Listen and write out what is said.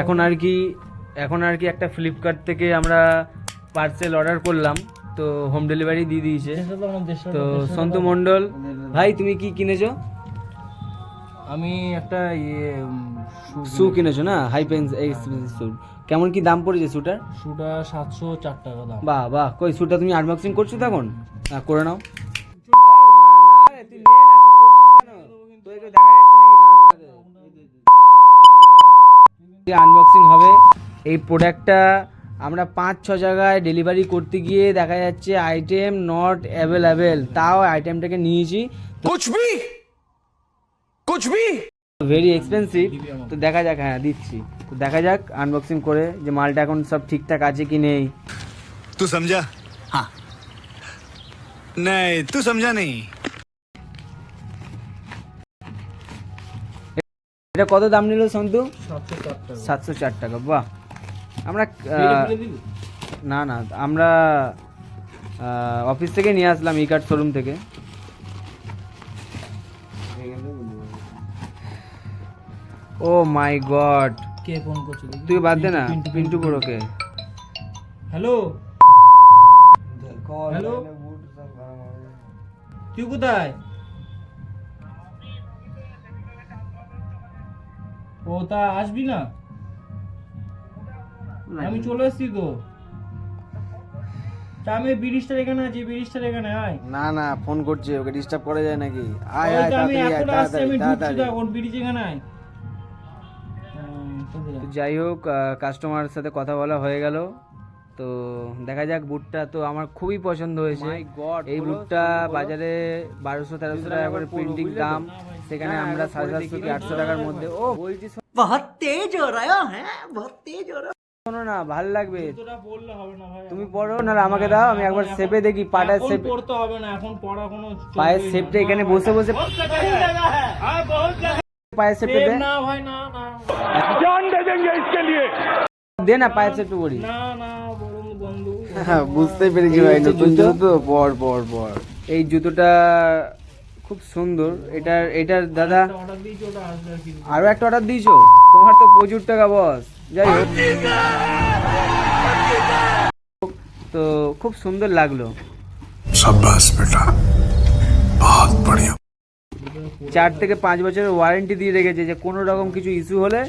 এখন আর কি এখন আর কি একটা ফ্লিপকার্ট থেকে আমরা পার্সেল অর্ডার করলাম তো হোম ডেলিভারি দিয়ে দিয়েছে। তো সন্তু মণ্ডল ভাই তুমি কি কিনেছো? আমি একটা ইয়ে শু কিনেছো। না? হাই পেন্স শু কেমন কি দাম পড়েছে শুটার শুটা সাতশো চার টাকা দাম। বাহ বাহ কই শুটা তুমি আনবক্সিং করছ তখন? হ্যাঁ করে নাও। আনবক্সিং হবে। এই প্রোডাক্টটা আমরা পাঁচ ছ জায়গায় ডেলিভারি করতে গিয়ে দেখা যাচ্ছে আইটেম নট অ্যাভেলেবেল তাও আইটেমটাকে নিয়েছি। ভেরি এক্সপেন্সিভ তো দেখা যাক হ্যাঁ দিচ্ছি। তো দেখা যাক আনবক্সিং করে যে মালটা এখন সব ঠিকঠাক আছে কি নেই। তুই সমঝা হ্যাঁ নাই তুই সমঝা নেই এটা কত দাম নিল সন্তু? সাতশো চার টাকা। বাহ। আমরা? না না আমরা অফিস থেকে নিয়ে আসলাম ই কার্ড শোরুম থেকে। ও মাই গড। কে ফোন করছে তুই বাদ দে না পিন্টু, পিন্টু বড়োকে হ্যালো? হ্যালো? তুই কোথায়? ও তা আসবি না? আমি চলে এসছি তো। আমি ব্রিজটার এখানে আছি ব্রিজটার এখানে আয়। না না ফোন করছে ওকে ডিস্টার্ব করা যায় নাকি? আয় আয় আমি এখন আসছি আমি ঢুকছি তো এখন ব্রিজ এখানে আয়? যাই হোক কাস্টমার সাথে কথা বলা হয়ে গেল। তো দেখা যাক বুটটা তো আমার খুবই পছন্দ হয়েছে। এই বুটটা বাজারে বারোশো তেরোশো টাকা করে প্রিন্টিং দাম। সেখানে আমরা সাড়ে সাতশো কি আটশো টাকার মধ্যে ও বলছি বহুত তেজ হো রা হ্যাঁ বহুত তেজ হো শোনো না ভালো লাগবে। বললে হবে না ভাই তুমি পড়ো না আমাকে দাও আমি একবার শেপে দেখি পাটার এখন শেপ পড়তে হবে না এখন পড়া কোনো পায়ের শেপটা এখানে বসে বসে পায়ের শেপটা দে। না ভাই না না। দে না পায়ের শেপটা করি না না বন্ধু। হ্যাঁ বুঝতে পেরেছি ভাই নতুন জুতো। তো পর পর পর। এই জুতোটা খুব সুন্দর। এটার এটার দাদা আরও একটা অর্ডার দিয়েছ? তোমার তো প্রচুর টাকা বস যাই হোক। তো খুব সুন্দর লাগল। চার থেকে পাঁচ বছরের ওয়ারেন্টি দিয়ে রেখেছে যে কোনো রকম কিছু ইস্যু হলে